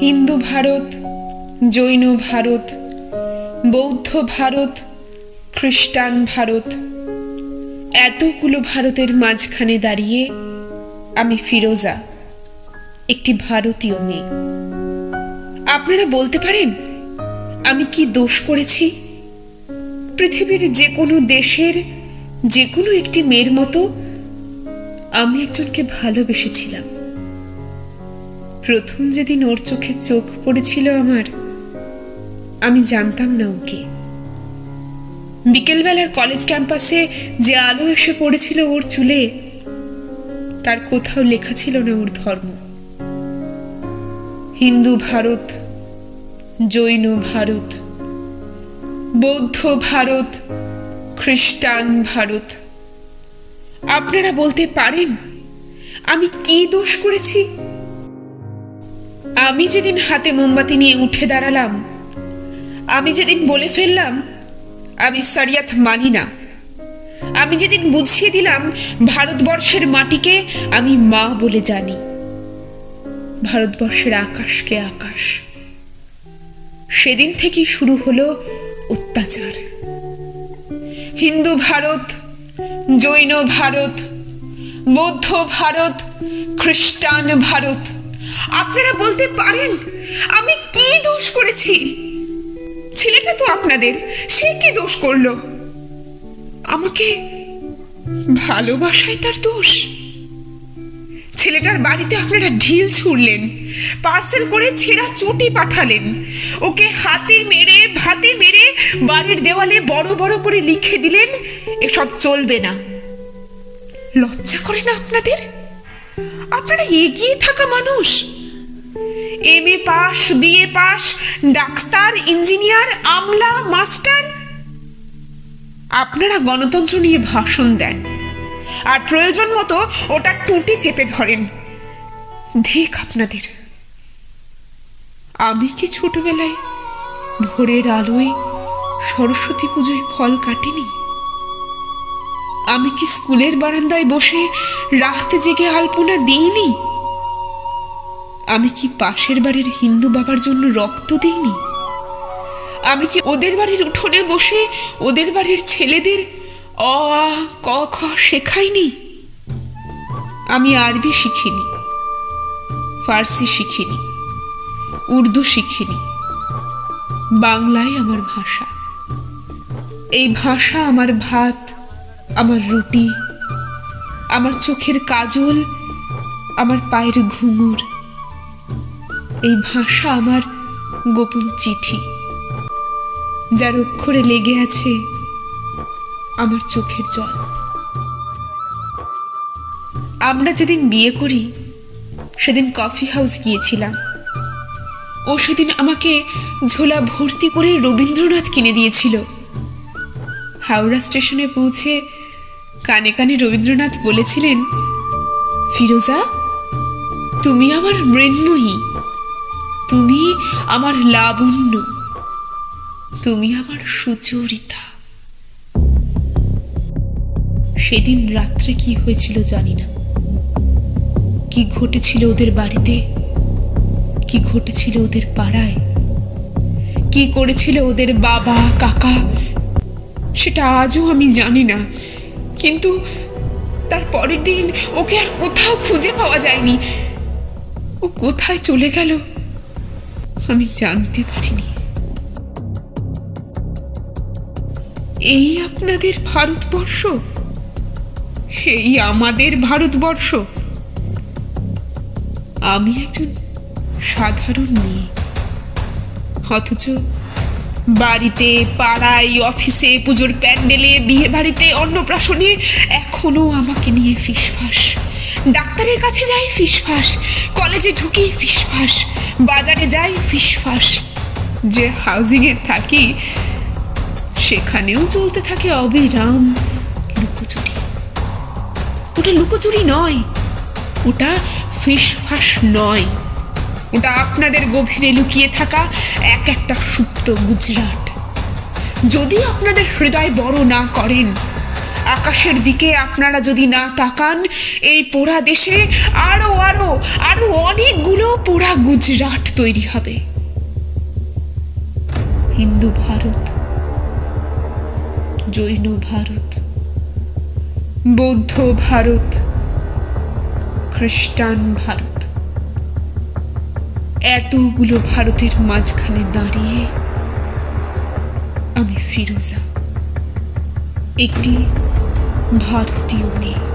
হিন্দু ভারত, জৈন ভারত, বৌদ্ধ ভারত, খ্রিস্টান ভারত, এতগুলো ভারতের মাঝখানে দাঁড়িয়ে আমি ফিরোজা, একটি ভারতীয় মেয়ে। আপনারা বলতে পারেন, আমি কি দোষ করেছি? পৃথিবীর যে কোনো দেশের যে কোনো একটি মেয়ের মতো আমি একজনকে ভালোবেসেছিলাম। প্রথম যেদিন ওর চোখে চোখ পড়েছিল আমার, আমি জানতাম না ওকে। বিকেলবেলার কলেজ ক্যাম্পাসে যে আলো এসে পড়েছিল ওর চুলে, তার কোথাও লেখা ছিল না ওর ধর্ম। হিন্দু ভারত, জৈন ভারত, বৌদ্ধ ভারত, খ্রিস্টান ভারত। আপনারা বলতে পারেন, আমি কি দোষ করেছি? আমি যেদিন হাতে মোমবাতি নিয়ে উঠে দাঁড়ালাম, আমি যেদিন বলে ফেললাম, আমি সারিয়াত মানি না। আমি যেদিন বুঝিয়ে দিলাম ভারতবর্ষের মাটিকে, আমি মা বলে জানি। ভারতবর্ষের আকাশকে আকাশ। সেদিন থেকেই শুরু হলো অত্যাচার। হিন্দু ভারত, জৈন ভারত, বৌদ্ধ ভারত, খ্রিস্টান ভারত আপনারা বলতে পারেন, আমি কি দোষ করেছি? ছেলেটা তো আপনাদের, সে কি দোষ করল? আমাকে ভালোবাসায় তার দোষ। ছেলেটার বাড়িতে আপনারা ঢিল ছুড়লেন, পার্সেল করে ছেঁড়া চটি পাঠালেন। ওকে হাতে মেরে, ভাতে মেরে, বাড়ির দেওয়ালে বড় বড় করে লিখে দিলেন, এসব চলবে না। লজ্জা করে না আপনাদের? আপনারা এগিয়ে থাকা মানুষ। M A pass BA pass doctor, engineer, Amla, master. আপনারা গণতন্ত্র নিয়ে ভাষণ দেন। আর প্রয়োজন মতো ওটা টুটি চেপে ধরেন। ঠিক আপনাদের। আমি কি ছোটবেলায় ভোরের আলোয় সরস্বতী পুজোয় ফল কাটিনি? আমি কি স্কুলের বারান্দায় বসে রাতে জেগে আলপনা দিইনি? আমি কি পাশের বাড়ির হিন্দু বাবার জন্য রক্ত দিইনি? আমি কি ওদের বাড়ির উঠোনে বসে ওদের বাড়ির ছেলেদের অ, আ, ক, খ শেখাইনি? আমি আরবি শিখিনি, ফার্সি শিখিনি, উর্দু শিখিনি বাংলায় আমার ভাষা। এই ভাষা আমার ভাত আমার রুটি, আমার চোখের কাজল, আমার পায়ের ঘুঙুর। এই ভাষা আমার গোপন চিঠি, যার অক্ষরে লেগে আছে আমার চোখের জল। আমরা যেদিন বিয়ে করি, সেদিন কফি হাউস গিয়েছিলাম। ও সেদিন আমাকে ঝোলা ভর্তি করে রবীন্দ্রনাথ কিনে দিয়েছিল। হাওড়া স্টেশনে পৌঁছে কানে কানে রবীন্দ্রনাথ বলেছিলেন, ফিরোজা, তুমি আমার মৃন্ময়ী, তুমি আমার লাবণ্য, তুমি আমার সুচরিতা। সেদিন রাত্রে কি হয়েছিল জানি না। কি ঘটেছিল ওদের বাড়িতে? কি ঘটেছিল ওদের পাড়ায়? কি করেছিল ওদের বাবা, কাকা? সেটা আজও আমি জানি না। কিন্তু তার পরের দিন ওকে আর কোথাও খুঁজে পাওয়া যায়নি। ও কোথায় চলে গেল আমি জানতে পারিনি। এই আপনাদের ভারতবর্ষ? এই আমাদের ভারতবর্ষ? আমি একজন সাধারণ মেয়ে। অথচ বাড়িতে, পাড়ায়, অফিসে, পুজোর প্যান্ডেলে বিয়ে বাড়িতে অন্নপ্রাশনে, এখনও আমাকে নিয়ে ফিসফাস ডাক্তারের কাছে যাই ফিসফাস কলেজে ঢুকি ফিসফাস বাজারে যাই ফিসফাস যে হাউজিংয়ে থাকি, সেখানেও চলতে থাকে অবিরাম লুকোচুরি। ওটা লুকোচুরি নয়, ওটা ফিসফাস নয়। ওটা আপনাদের গভীরে লুকিয়ে থাকা এক একটা সুপ্ত গুজরাট। যদি আপনাদের হৃদয় বড় না করেন, আকাশের দিকে আপনারা যদি না তাকান, এই পোড়া দেশে আরও আরও আরও অনেকগুলো পোড়া গুজরাট তৈরি হবে। হিন্দু ভারত, জৈন ভারত, বৌদ্ধ ভারত, খ্রিস্টান ভারত। এতগুলো ভারতের মাঝখানে দাঁড়িয়ে আমি ফিরোজা একটি ভারতীয় মেয়ে।